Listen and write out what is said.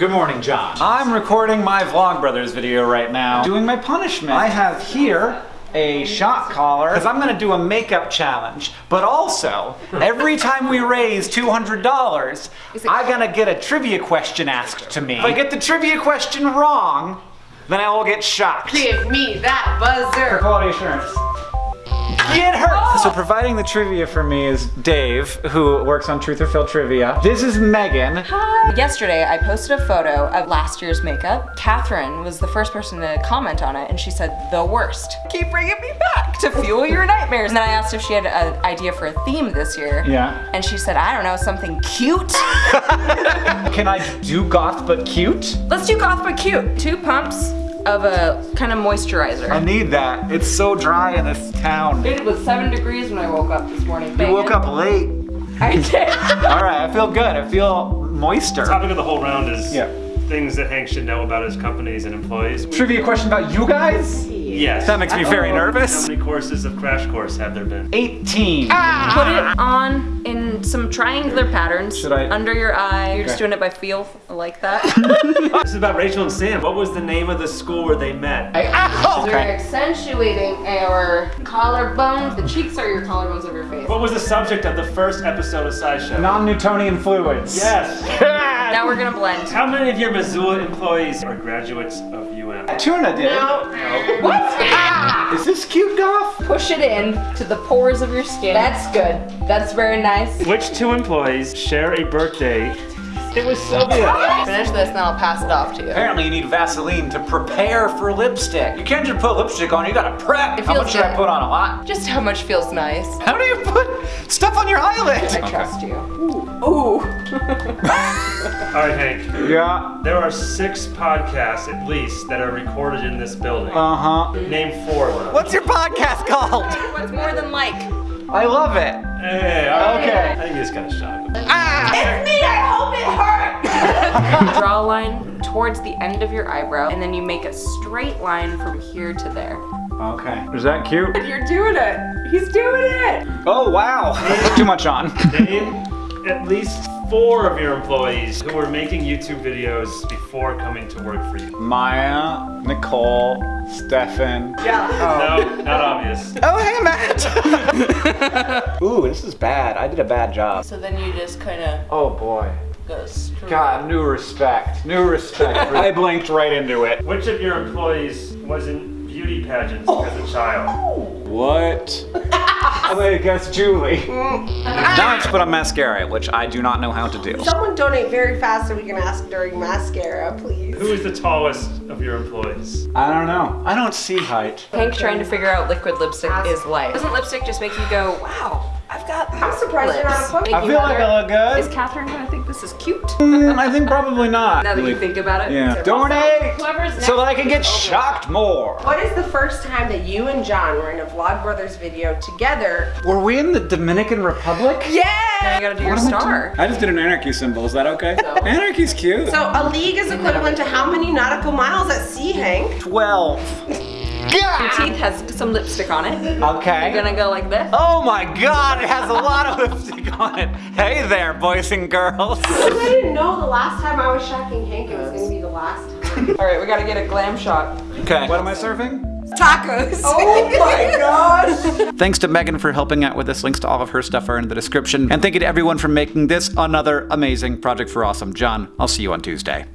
Good morning, John. I'm recording my Vlogbrothers video right now, doing my punishment. I have here a shot collar because I'm gonna do a makeup challenge. But also, every time we raise $200, I'm gonna get a trivia question asked to me. If I get the trivia question wrong, then I will get shocked. Give me that buzzer For buzzer. quality assurance. Get her! So providing the trivia for me is Dave, who works on Truth or Fail Trivia. This is Megan. Hi. Yesterday, I posted a photo of last year's makeup. Catherine was the first person to comment on it, and she said, the worst. Keep bringing me back to fuel your nightmares. And then I asked if she had an idea for a theme this year. Yeah. And she said, I don't know, something cute? Can I do goth but cute? Let's do goth but cute. Two pumps of a kind of moisturizer. I need that. It's so dry in this town. It was seven degrees when I woke up this morning. You woke up late. I did. All right, I feel good. I feel moister. The Topic of the whole round is Yeah. things that Hank should know about his companies and employees. Trivia question about you guys? Yes. That makes me very nervous. How many courses of Crash Course have there been? 18. Put it on in some triangular patterns Should I- under your eye. You're just doing it by feel, like that. This is about Rachel and Sam. What was the name of the school where they met? I, Oh, We're accentuating our collarbones. The cheeks are your collarbones of your face. What was the subject of the first episode of SciShow? Non-Newtonian fluids. Yes. Now we're gonna blend. How many of your Missoula employees are graduates of UM? Tuna did. What? Is this cute goth? Push it in to the pores of your skin. That's good. That's very nice. Which two employees share a birthday? It was Sylvia. Finish this and I'll pass it off to you. Apparently you need Vaseline to prepare for lipstick. You can't just put lipstick on, you gotta prep. It How feels much should I put on? A lot? Just how much feels nice. How do you put stuff on your eyelid? I trust you. Ooh. All right, Hank. Yeah. There are six podcasts at least that are recorded in this building. Uh-huh. Name four of them. What's your podcast called? What's more than like? I love it. Hey, all right. Okay. I think you just got a shot. Ah! It's me. I hope it hurts. Draw a line towards the end of your eyebrow and then you make a straight line from here to there. Okay. Is that cute? You're doing it. He's doing it. Oh, wow. Too much on. Name at least four of your employees who were making YouTube videos before coming to work for you. Maya, Nicole, Stefan. Yeah. No, oh. not obvious. Oh, hey, Matt. Ooh, this is bad. I did a bad job. So then you just kind of Oh, boy. go straight. God, new respect. New respect. I blinked right into it. Which of your employees was in beauty pageants oh. as a child? What? I'm gonna guess Julie. now I have put on mascara, which I do not know how to do. Someone donate very fast so we can ask during mascara, please. Who is the tallest of your employees? I don't know. I don't see height. Hank trying to figure out liquid lipstick is life. Doesn't lipstick just make you go, wow, I've got I'm surprised you're not a lips. punk. Make I you feel like? I look good. Is Catherine gonna think this is cute? Mm, I think probably not. Now that you think about it. Yeah. Donate Whoever's next so that I can get is over. shocked more. What is the first time that you and John were in a Vlogbrothers video together? Were we in the Dominican Republic? Now you Yeah! gotta do your star. I just did an anarchy symbol. Is that okay? Anarchy's cute. So a league is equivalent to how many nautical miles at sea, Hank? 12. Your teeth has some lipstick on it. Okay. You're gonna go like this. Oh my god, it has a lot of lipstick on it. Hey there, boys and girls. I didn't know the last time I was shocking Hank, it was gonna be the last time. All right, we gotta get a glam shot. Okay. What am I serving? Tacos! Oh my gosh! Thanks to Megan for helping out with this. Links to all of her stuff are in the description. And thank you to everyone for making this another amazing Project for Awesome. John, I'll see you on Tuesday.